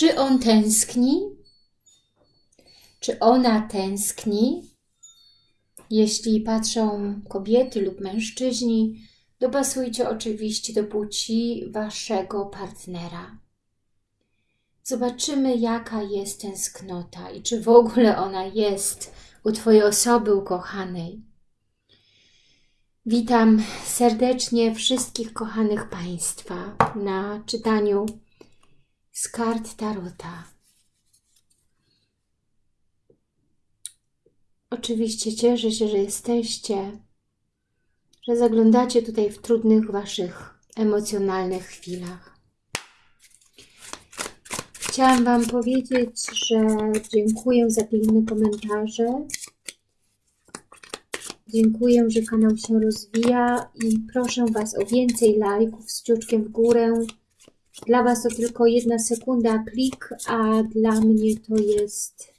Czy on tęskni? Czy ona tęskni? Jeśli patrzą kobiety lub mężczyźni, dopasujcie oczywiście do płci Waszego partnera. Zobaczymy, jaka jest tęsknota i czy w ogóle ona jest u Twojej osoby ukochanej. Witam serdecznie wszystkich kochanych Państwa na czytaniu z kart Tarota. Oczywiście cieszę się, że jesteście, że zaglądacie tutaj w trudnych Waszych emocjonalnych chwilach. Chciałam Wam powiedzieć, że dziękuję za piękne komentarze. Dziękuję, że kanał się rozwija i proszę Was o więcej lajków z kciuczkiem w górę. Dla Was to tylko jedna sekunda klik, a dla mnie to jest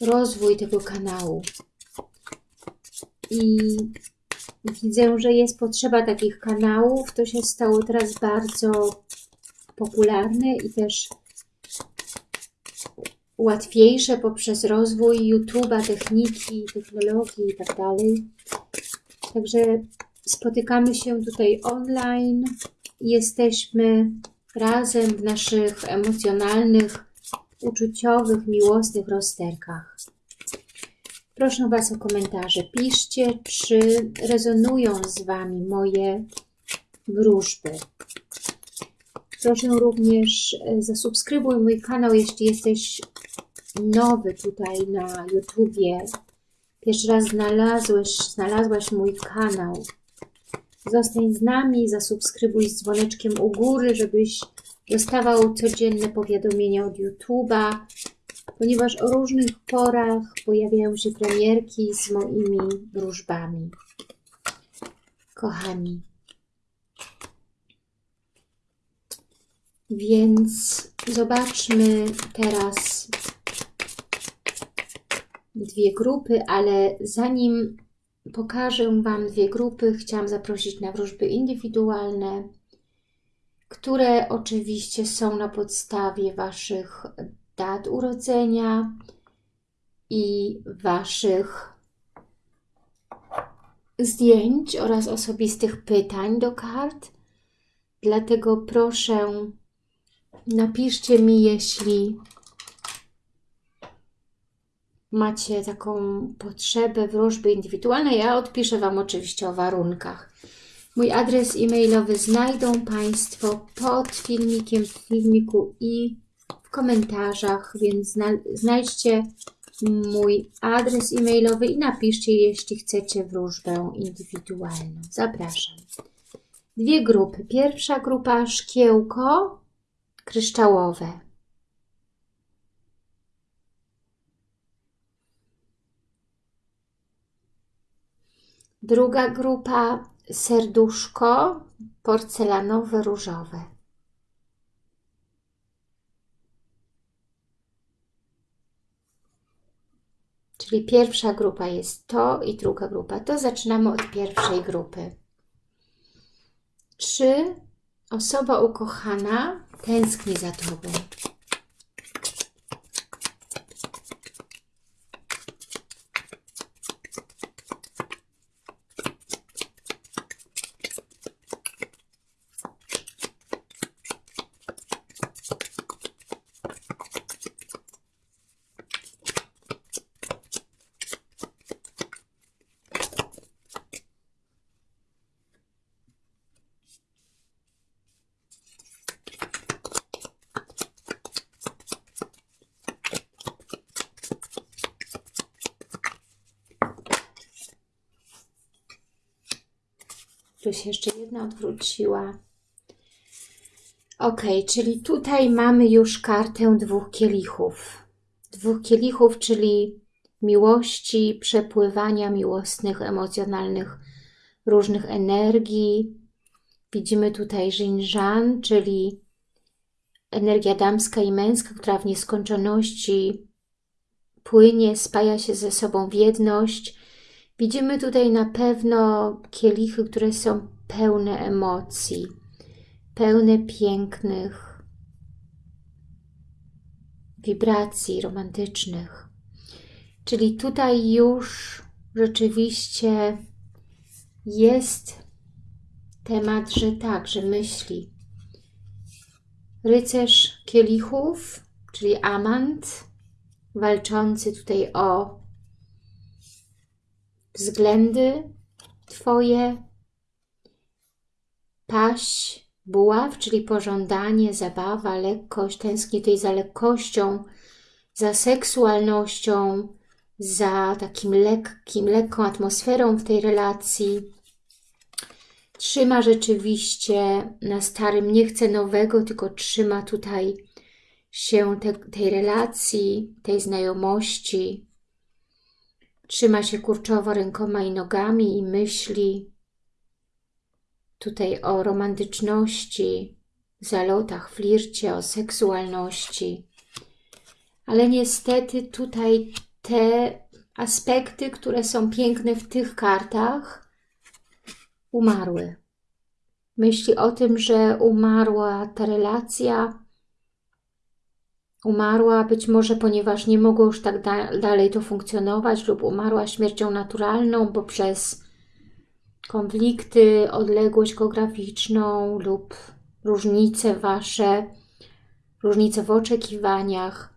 rozwój tego kanału. I widzę, że jest potrzeba takich kanałów. To się stało teraz bardzo popularne i też łatwiejsze poprzez rozwój YouTube'a, techniki, technologii i tak. Także spotykamy się tutaj online jesteśmy razem w naszych emocjonalnych, uczuciowych, miłosnych rozterkach. Proszę Was o komentarze. Piszcie, czy rezonują z Wami moje wróżby. Proszę również e, zasubskrybuj mój kanał, jeśli jesteś nowy tutaj na YouTubie. Pierwszy raz znalazłeś, znalazłaś mój kanał. Zostań z nami, zasubskrybuj z dzwoneczkiem u góry, żebyś dostawał codzienne powiadomienia od YouTube'a, ponieważ o różnych porach pojawiają się premierki z moimi wróżbami. Kochani, Więc zobaczmy teraz dwie grupy, ale zanim pokażę Wam dwie grupy, chciałam zaprosić na wróżby indywidualne, które oczywiście są na podstawie Waszych dat urodzenia i Waszych zdjęć oraz osobistych pytań do kart. Dlatego proszę Napiszcie mi, jeśli macie taką potrzebę wróżby indywidualnej. Ja odpiszę Wam oczywiście o warunkach. Mój adres e-mailowy znajdą Państwo pod filmikiem, w filmiku i w komentarzach, więc znajdźcie mój adres e-mailowy i napiszcie, jeśli chcecie wróżbę indywidualną. Zapraszam. Dwie grupy. Pierwsza grupa szkiełko, kryształowe. Druga grupa serduszko porcelanowe różowe. Czyli pierwsza grupa jest to i druga grupa to. Zaczynamy od pierwszej grupy. Czy osoba ukochana tęskni za Tobą. Tu się jeszcze jedna odwróciła. Ok, czyli tutaj mamy już kartę dwóch kielichów. Dwóch kielichów, czyli miłości, przepływania miłosnych, emocjonalnych, różnych energii. Widzimy tutaj Jinjan, czyli energia damska i męska, która w nieskończoności płynie, spaja się ze sobą w jedność. Widzimy tutaj na pewno kielichy, które są pełne emocji, pełne pięknych wibracji romantycznych. Czyli tutaj już rzeczywiście jest temat, że tak, że myśli. Rycerz kielichów, czyli amant, walczący tutaj o względy Twoje, paś, buław, czyli pożądanie, zabawa, lekkość, tęskni tutaj za lekkością, za seksualnością, za takim lekkim, lekką atmosferą w tej relacji. Trzyma rzeczywiście na starym, nie chce nowego, tylko trzyma tutaj się te, tej relacji, tej znajomości. Trzyma się kurczowo rękoma i nogami i myśli tutaj o romantyczności, zalotach, flircie, o seksualności. Ale niestety tutaj te aspekty, które są piękne w tych kartach, umarły. Myśli o tym, że umarła ta relacja, umarła być może, ponieważ nie mogło już tak da dalej to funkcjonować lub umarła śmiercią naturalną, bo przez konflikty, odległość geograficzną lub różnice Wasze, różnice w oczekiwaniach,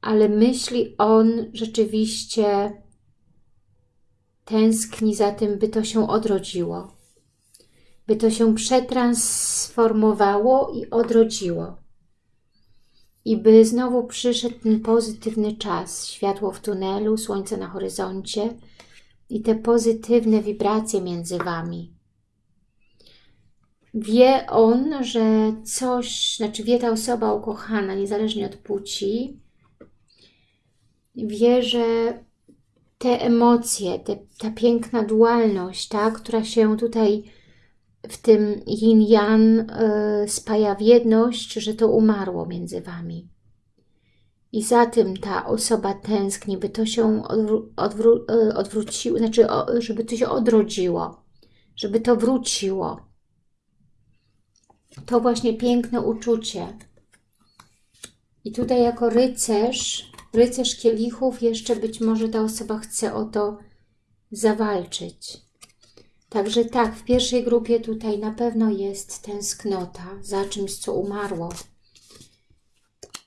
ale myśli on rzeczywiście tęskni za tym, by to się odrodziło, by to się przetransformowało i odrodziło. I by znowu przyszedł ten pozytywny czas, światło w tunelu, słońce na horyzoncie i te pozytywne wibracje między Wami. Wie on, że coś, znaczy wie ta osoba ukochana, niezależnie od płci, wie, że te emocje, te, ta piękna dualność, ta, która się tutaj w tym yin-yang y, spaja w jedność, że to umarło między Wami. I za tym ta osoba tęskni, by to się odwró y, odwróciło, znaczy, żeby to się odrodziło, żeby to wróciło. To właśnie piękne uczucie. I tutaj jako rycerz rycerz kielichów, jeszcze być może ta osoba chce o to zawalczyć. Także tak, w pierwszej grupie tutaj na pewno jest tęsknota za czymś, co umarło.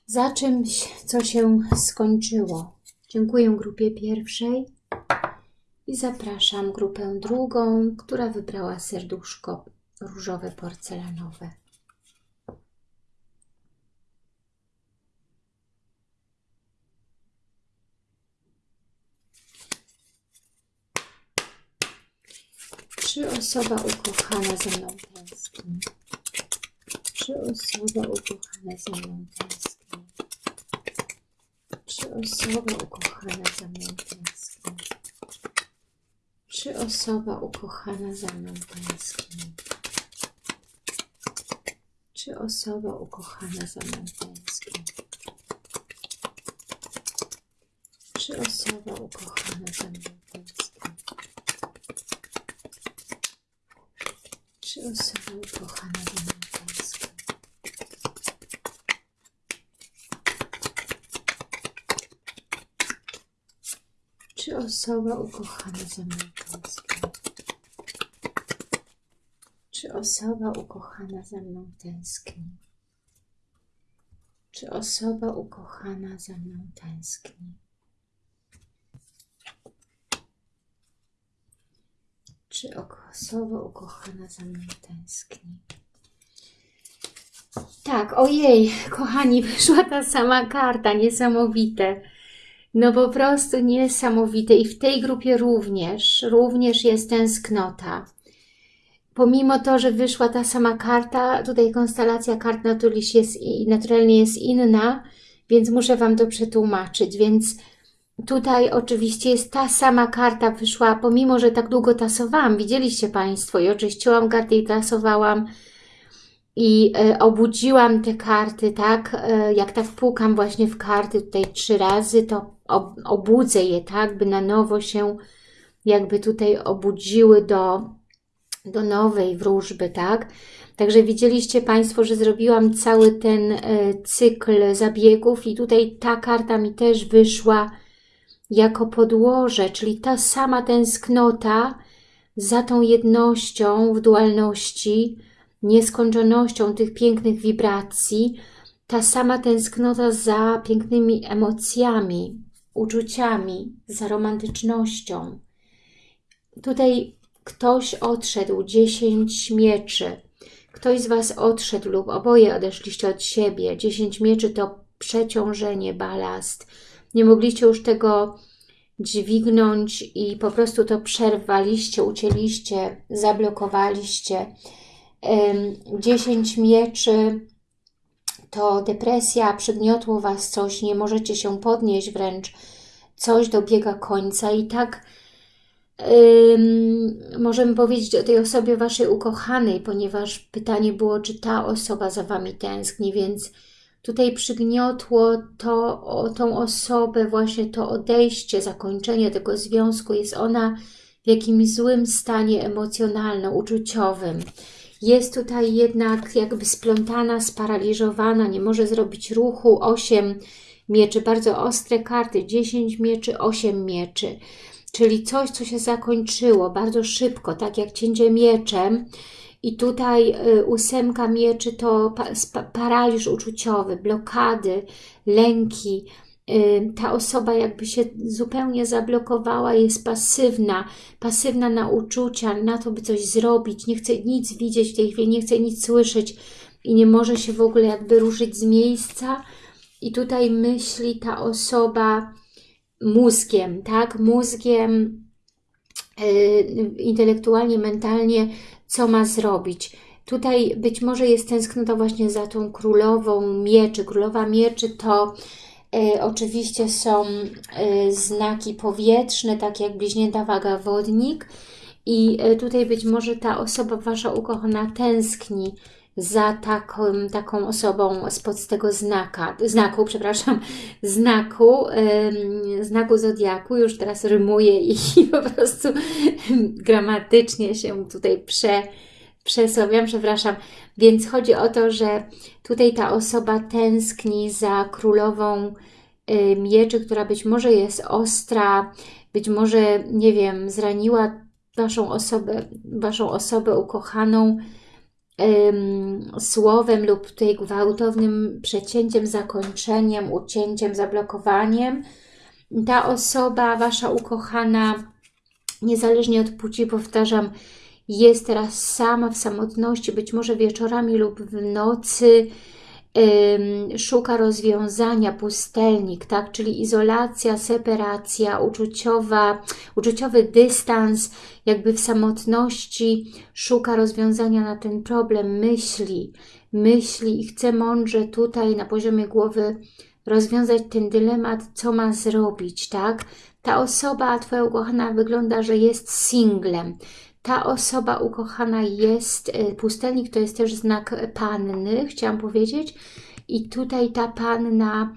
Za czymś, co się skończyło. Dziękuję grupie pierwszej i zapraszam grupę drugą, która wybrała serduszko różowe porcelanowe. Czy osoba ukochana ze mną tęskni? Czy osoba ukochana ze mną tęskni? Czy osoba ukochana ze mną tęskni? Czy osoba ukochana ze mną tęskni? Czy osoba ukochana ze mną tęskni? Czy osoba ukochana ze mną tęskni? Czy osoba ukochana tęskni? Czy osoba ukochana? Czy osoba ukochana ze mną tęskni? Czy osoba ukochana ze mną tęskni? Czy osoba ukochana za mną tęskni? Tak, ojej, kochani, wyszła ta sama karta, niesamowite. No po prostu niesamowite i w tej grupie również, również jest tęsknota. Pomimo to, że wyszła ta sama karta, tutaj konstelacja kart jest, naturalnie jest inna, więc muszę Wam to przetłumaczyć, więc Tutaj oczywiście jest ta sama karta wyszła, pomimo, że tak długo tasowałam, widzieliście Państwo, i oczyściłam karty i tasowałam. I e, obudziłam te karty, tak, e, jak tak pukam właśnie w karty tutaj trzy razy, to ob, obudzę je, tak, by na nowo się jakby tutaj obudziły do do nowej wróżby, tak? Także widzieliście Państwo, że zrobiłam cały ten e, cykl zabiegów i tutaj ta karta mi też wyszła jako podłoże, czyli ta sama tęsknota za tą jednością w dualności, nieskończonością tych pięknych wibracji, ta sama tęsknota za pięknymi emocjami, uczuciami, za romantycznością. Tutaj ktoś odszedł, dziesięć mieczy, ktoś z Was odszedł lub oboje odeszliście od siebie. Dziesięć mieczy to przeciążenie, balast. Nie mogliście już tego dźwignąć i po prostu to przerwaliście, ucięliście, zablokowaliście. Dziesięć mieczy to depresja, przygniotło Was coś, nie możecie się podnieść wręcz, coś dobiega końca i tak możemy powiedzieć o tej osobie Waszej ukochanej, ponieważ pytanie było, czy ta osoba za Wami tęskni, więc tutaj przygniotło to, o tą osobę, właśnie to odejście, zakończenie tego związku, jest ona w jakimś złym stanie emocjonalno-uczuciowym. Jest tutaj jednak jakby splątana, sparaliżowana, nie może zrobić ruchu, 8 mieczy, bardzo ostre karty, 10 mieczy, 8 mieczy czyli coś, co się zakończyło bardzo szybko, tak jak cięcie mieczem. I tutaj y, ósemka mieczy to paraliż uczuciowy, blokady, lęki. Y, ta osoba jakby się zupełnie zablokowała, jest pasywna, pasywna na uczucia, na to, by coś zrobić, nie chce nic widzieć w tej chwili, nie chce nic słyszeć i nie może się w ogóle jakby ruszyć z miejsca. I tutaj myśli ta osoba, mózgiem, tak? Mózgiem, yy, intelektualnie, mentalnie, co ma zrobić. Tutaj być może jest tęsknota właśnie za tą królową mieczy. Królowa mieczy to y, oczywiście są y, znaki powietrzne, tak jak bliźnięta waga wodnik. I y, tutaj być może ta osoba Wasza ukochana tęskni za taką, taką osobą spod tego znaka, znaku, przepraszam, znaku, znaku Zodiaku, już teraz rymuję i po prostu gramatycznie się tutaj prze, przesławiam, przepraszam. Więc chodzi o to, że tutaj ta osoba tęskni za królową mieczy, która być może jest ostra, być może, nie wiem, zraniła Waszą osobę, Waszą osobę ukochaną, słowem lub tutaj gwałtownym przecięciem, zakończeniem, ucięciem, zablokowaniem. Ta osoba, Wasza ukochana, niezależnie od płci, powtarzam, jest teraz sama w samotności, być może wieczorami lub w nocy, szuka rozwiązania, pustelnik, tak? czyli izolacja, separacja, uczuciowa, uczuciowy dystans, jakby w samotności szuka rozwiązania na ten problem, myśli, myśli i chce mądrze tutaj na poziomie głowy rozwiązać ten dylemat, co ma zrobić, tak? Ta osoba, Twoja ukochana, wygląda, że jest singlem, ta osoba ukochana jest, e, pustelnik to jest też znak panny, chciałam powiedzieć. I tutaj ta panna,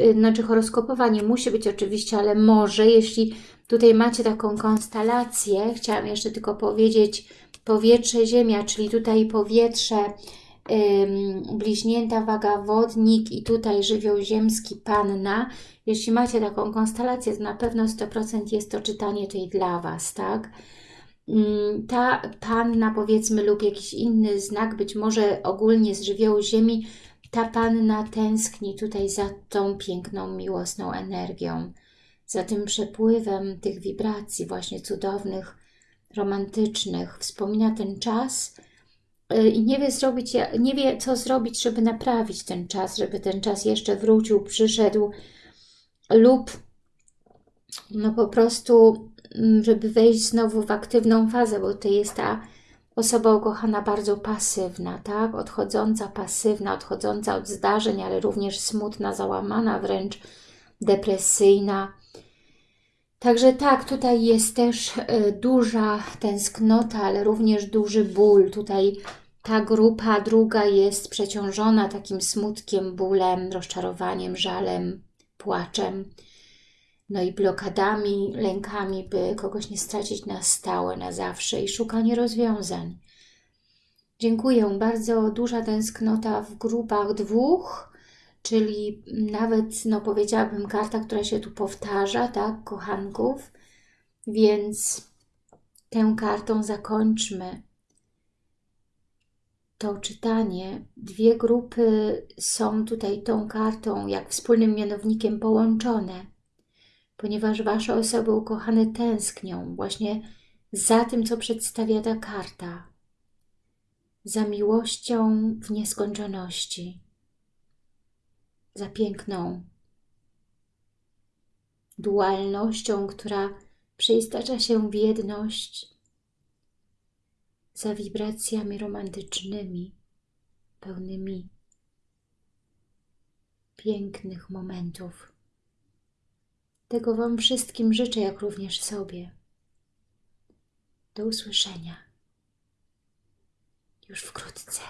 e, znaczy horoskopowa nie musi być oczywiście, ale może, jeśli tutaj macie taką konstelację, chciałam jeszcze tylko powiedzieć powietrze, ziemia, czyli tutaj powietrze, bliźnięta, waga, wodnik i tutaj żywioł ziemski, panna. Jeśli macie taką konstelację, to na pewno 100% jest to czytanie tej dla Was, tak? Mm, ta panna powiedzmy lub jakiś inny znak, być może ogólnie z żywiołu ziemi, ta panna tęskni tutaj za tą piękną, miłosną energią, za tym przepływem tych wibracji właśnie cudownych, romantycznych. Wspomina ten czas y, i nie wie, zrobić, nie wie co zrobić, żeby naprawić ten czas, żeby ten czas jeszcze wrócił, przyszedł lub no po prostu żeby wejść znowu w aktywną fazę, bo to jest ta osoba ukochana bardzo pasywna, tak? Odchodząca, pasywna, odchodząca od zdarzeń, ale również smutna, załamana, wręcz depresyjna. Także tak, tutaj jest też e, duża tęsknota, ale również duży ból. Tutaj ta grupa druga jest przeciążona takim smutkiem, bólem, rozczarowaniem, żalem, płaczem. No i blokadami, lękami, by kogoś nie stracić na stałe, na zawsze i szukanie rozwiązań. Dziękuję. Bardzo duża tęsknota w grupach dwóch, czyli nawet, no powiedziałabym, karta, która się tu powtarza, tak, kochanków, więc tę kartą zakończmy to czytanie. Dwie grupy są tutaj tą kartą jak wspólnym mianownikiem połączone, ponieważ Wasze osoby ukochane tęsknią właśnie za tym, co przedstawia ta karta. Za miłością w nieskończoności. Za piękną dualnością, która przeistacza się w jedność za wibracjami romantycznymi, pełnymi pięknych momentów. Tego Wam wszystkim życzę, jak również sobie. Do usłyszenia już wkrótce.